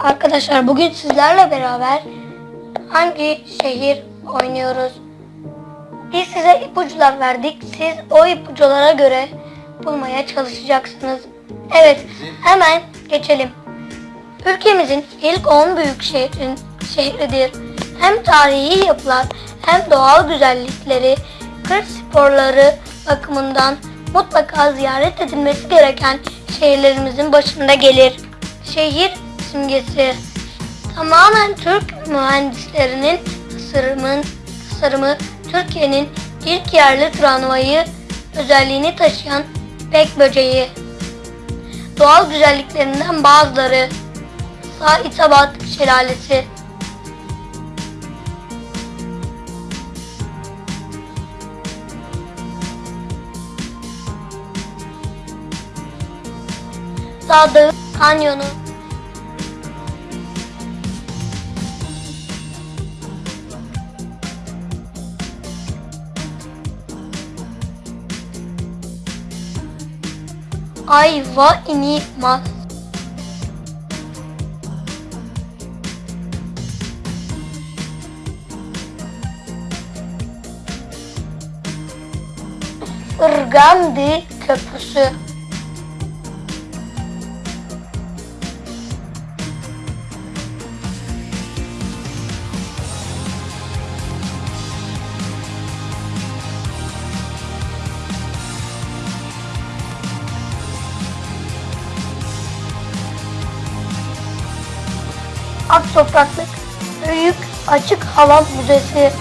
Arkadaşlar bugün sizlerle beraber hangi şehir oynuyoruz? Biz size ipuçlar verdik. Siz o ipuçlara göre bulmaya çalışacaksınız. Evet, hemen geçelim. Ülkemizin ilk 10 büyük şehrin şehridir. Hem tarihi yapılar hem doğal güzellikleri, kır sporları bakımından mutlaka ziyaret edilmesi gereken şehirlerimizin başında gelir. Şehir simgesi. Tamamen Türk mühendislerinin tasarımın, tasarımı Türkiye'nin ilk yerli tramvayı özelliğini taşıyan pek böceği. Doğal güzelliklerinden bazıları Saitabat Şelalesi. Dağ Kanyonu Ayva inilmez. Irgandi Köprüsü Ak Topraklık Büyük Açık Hava Müzesi.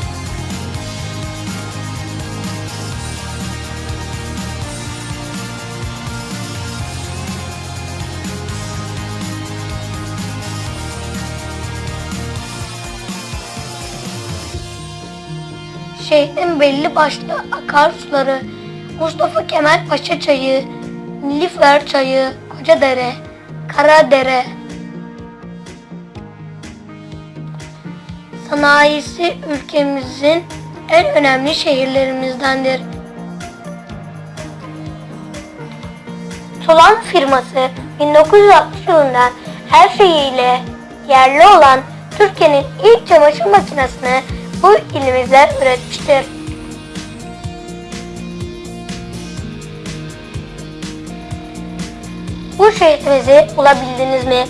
Şehrin belli başlı akarsuları, Mustafa Kemal Paşa Çayı, Nilüfer Çayı, Kocadere, Karadere, sanayisi ülkemizin en önemli şehirlerimizdendir. Tulan firması 1960 yılında her şeyiyle yerli olan Türkiye'nin ilk çamaşır makinesini bu ilimizde üretmiştir. Bu şehrimizi bulabildiniz mi?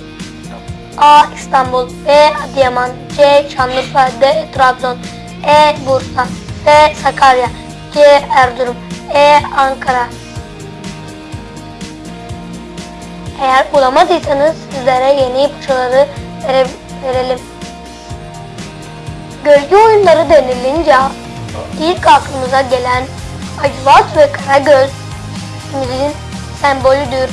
A. İstanbul B. Adıyaman C. Şanlıurfa D. Trabzon E. Bursa F. Sakarya C. Erzurum E. Ankara Eğer bulamadıysanız sizlere yeni ipuçları vere- verelim. Gölge oyunları denilince ilk aklımıza gelen Acıvat ve Karagöz bizim sembolüdür.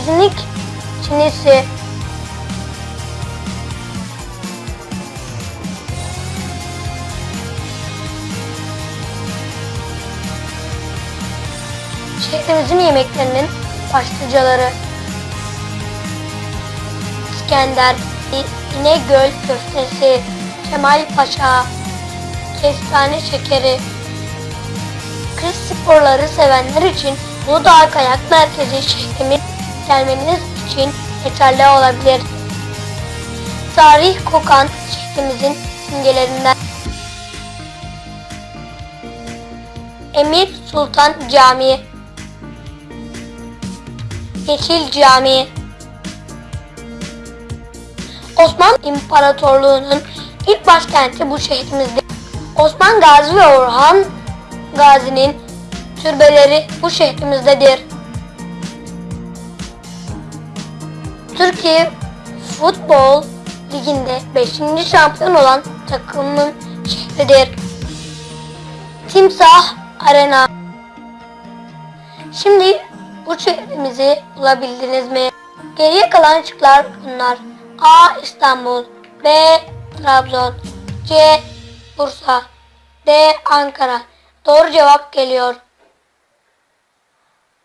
İznik Çinisi Şehrimizin yemeklerinin başlıcaları İskender, İnegöl köftesi, Kemal Paşa, kestane şekeri. Kız sporları sevenler için Uludağ Kayak Merkezi şehrimiz gelmeniz için yeterli olabilir. Tarih kokan şehrimizin simgelerinden Emir Sultan Camii Yeşil Camii Osmanlı İmparatorluğu'nun ilk başkenti bu şehrimizde. Osman Gazi ve Orhan Gazi'nin türbeleri bu şehrimizdedir. Türkiye Futbol Ligi'nde 5. şampiyon olan takımın şehridir. Timsah Arena. Şimdi bu şehrimizi bulabildiniz mi? Geriye kalan şıklar bunlar. A. İstanbul B. Trabzon C. Bursa D. Ankara Doğru cevap geliyor.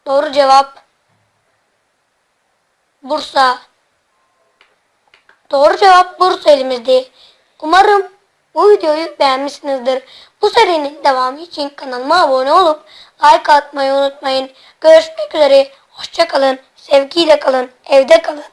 Doğru cevap Bursa. Doğru cevap Bursa elimizde. Umarım bu videoyu beğenmişsinizdir. Bu serinin devamı için kanalıma abone olup like atmayı unutmayın. Görüşmek üzere. Hoşçakalın. Sevgiyle kalın. Evde kalın.